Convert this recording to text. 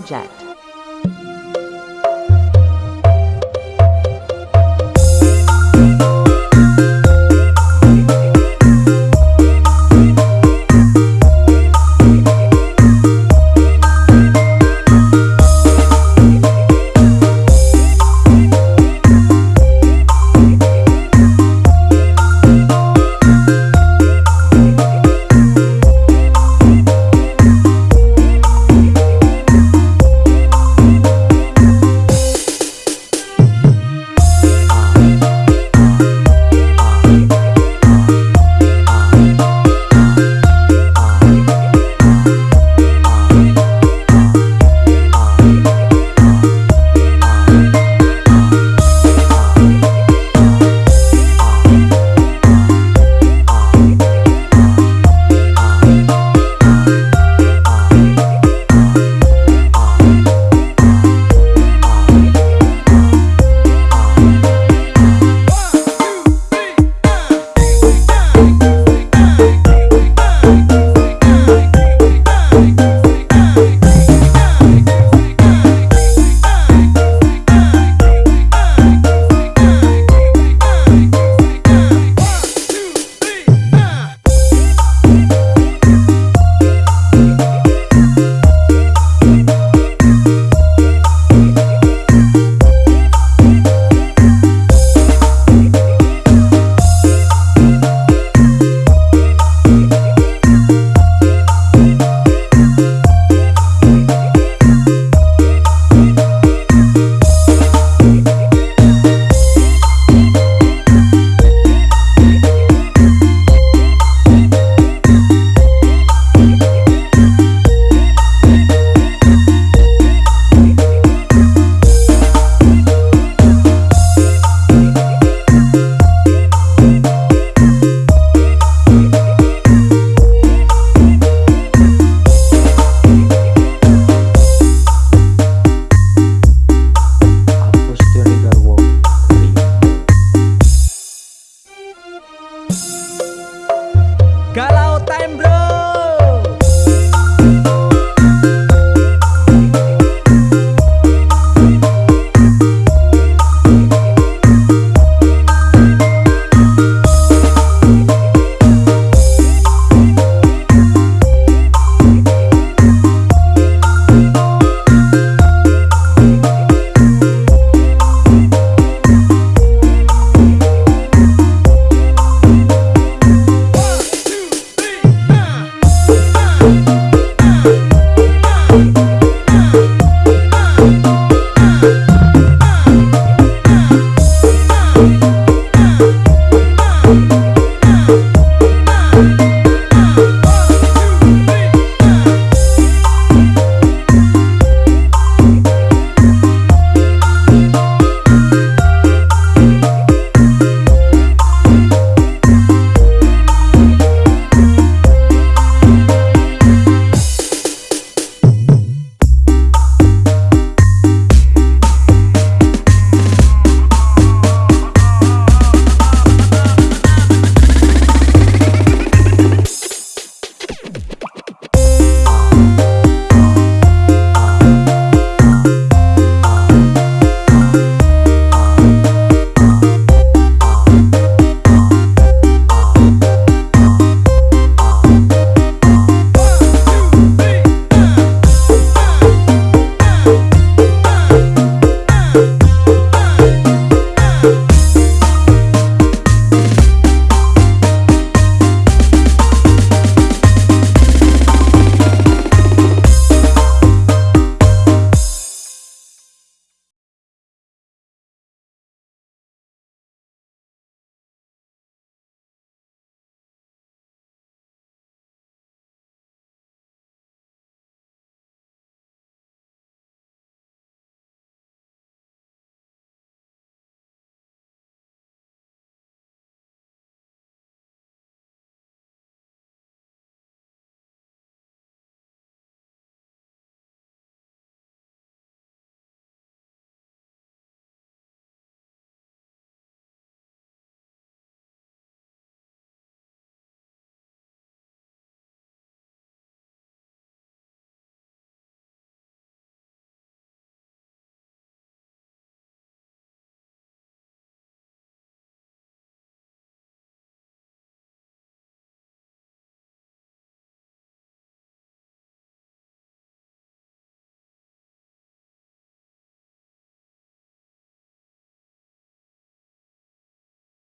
project.